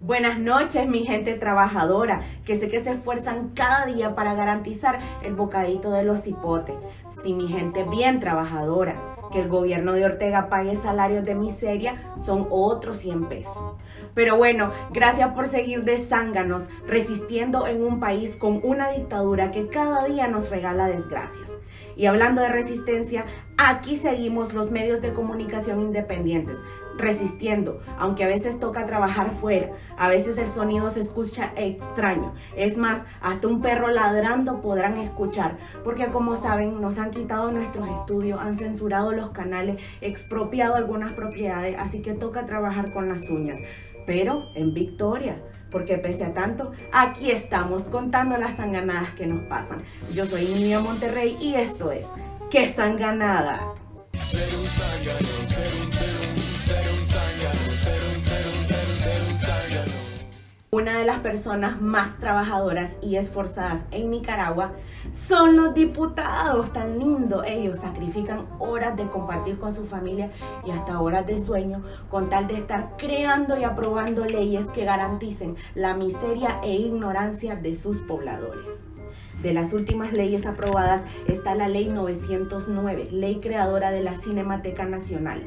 Buenas noches, mi gente trabajadora, que sé que se esfuerzan cada día para garantizar el bocadito de los cipotes. Sí, mi gente bien trabajadora, que el gobierno de Ortega pague salarios de miseria son otros 100 pesos. Pero bueno, gracias por seguir de zánganos, resistiendo en un país con una dictadura que cada día nos regala desgracias. Y hablando de resistencia, aquí seguimos los medios de comunicación independientes, resistiendo, aunque a veces toca trabajar fuera, a veces el sonido se escucha extraño. Es más, hasta un perro ladrando podrán escuchar, porque como saben, nos han quitado nuestros estudios, han censurado los canales, expropiado algunas propiedades, así que toca trabajar con las uñas, pero en victoria porque pese a tanto, aquí estamos contando las sanganadas que nos pasan. Yo soy Niña Monterrey y esto es ¡Qué sanganada! Una de las personas más trabajadoras y esforzadas en Nicaragua son los diputados, tan lindos. Ellos sacrifican horas de compartir con su familia y hasta horas de sueño con tal de estar creando y aprobando leyes que garanticen la miseria e ignorancia de sus pobladores. De las últimas leyes aprobadas está la Ley 909, ley creadora de la Cinemateca Nacional.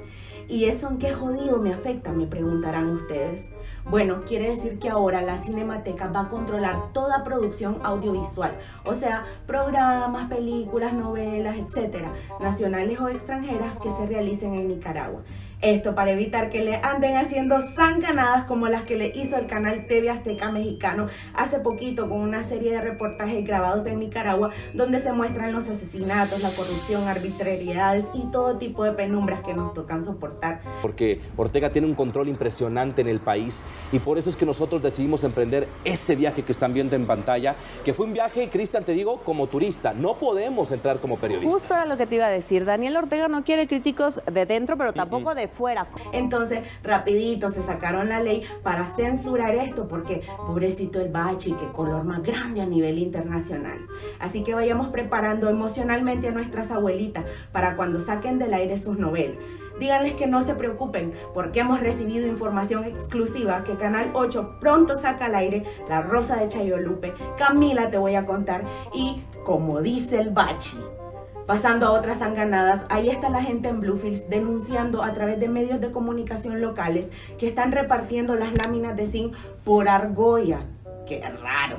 ¿Y eso en qué jodido me afecta? Me preguntarán ustedes. Bueno, quiere decir que ahora la Cinemateca va a controlar toda producción audiovisual, o sea, programas, películas, novelas, etcétera, nacionales o extranjeras que se realicen en Nicaragua. Esto para evitar que le anden haciendo sanganadas como las que le hizo el canal TV Azteca Mexicano hace poquito con una serie de reportajes grabados en Nicaragua donde se muestran los asesinatos, la corrupción, arbitrariedades y todo tipo de penumbras que nos tocan soportar. Porque Ortega tiene un control impresionante en el país y por eso es que nosotros decidimos emprender ese viaje que están viendo en pantalla, que fue un viaje, Cristian, te digo, como turista. No podemos entrar como periodistas. Justo era lo que te iba a decir. Daniel Ortega no quiere críticos de dentro, pero tampoco de fuera. Entonces, rapidito se sacaron la ley para censurar esto, porque pobrecito el bachi, que color más grande a nivel internacional. Así que vayamos preparando emocionalmente a nuestras abuelitas para cuando saquen del aire sus novelas. Díganles que no se preocupen porque hemos recibido información exclusiva que Canal 8 pronto saca al aire La Rosa de Chayolupe, Camila te voy a contar y como dice el Bachi. Pasando a otras sanganadas, ahí está la gente en Bluefields denunciando a través de medios de comunicación locales que están repartiendo las láminas de zinc por argolla. ¡Qué raro!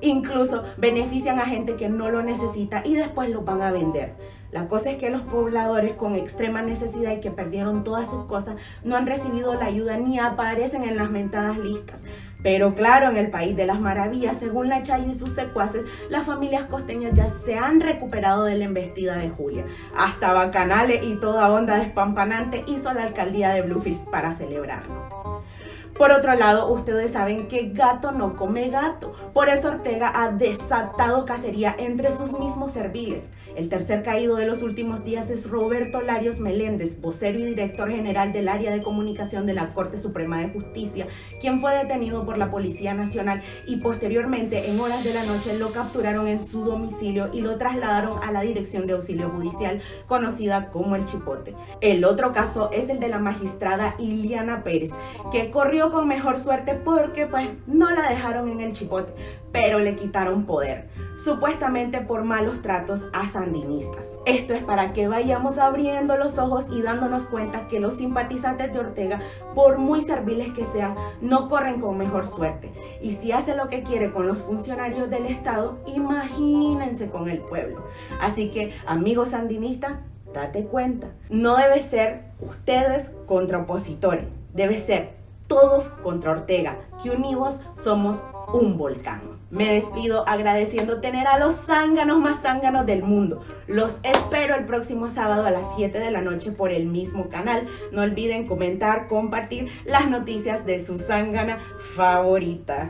Incluso benefician a gente que no lo necesita y después lo van a vender. La cosa es que los pobladores con extrema necesidad y que perdieron todas sus cosas no han recibido la ayuda ni aparecen en las mentadas listas. Pero claro, en el país de las maravillas, según la Chayo y sus secuaces, las familias costeñas ya se han recuperado de la embestida de Julia. Hasta bacanales y toda onda despampanante hizo la alcaldía de Bluefish para celebrarlo. Por otro lado, ustedes saben que gato no come gato. Por eso Ortega ha desatado cacería entre sus mismos serviles. El tercer caído de los últimos días es Roberto Larios Meléndez, vocero y director general del área de comunicación de la Corte Suprema de Justicia, quien fue detenido por la Policía Nacional y posteriormente en horas de la noche lo capturaron en su domicilio y lo trasladaron a la Dirección de Auxilio Judicial, conocida como El Chipote. El otro caso es el de la magistrada Iliana Pérez, que corrió con mejor suerte porque pues no la dejaron en El Chipote, pero le quitaron poder, supuestamente por malos tratos a sandinistas. Esto es para que vayamos abriendo los ojos y dándonos cuenta que los simpatizantes de Ortega, por muy serviles que sean, no corren con mejor suerte. Y si hace lo que quiere con los funcionarios del Estado, imagínense con el pueblo. Así que, amigos sandinistas, date cuenta, no debe ser ustedes contra opositores, debe ser todos contra Ortega, que unidos somos un volcán. Me despido agradeciendo tener a los zánganos más zánganos del mundo. Los espero el próximo sábado a las 7 de la noche por el mismo canal. No olviden comentar, compartir las noticias de su zángana favorita.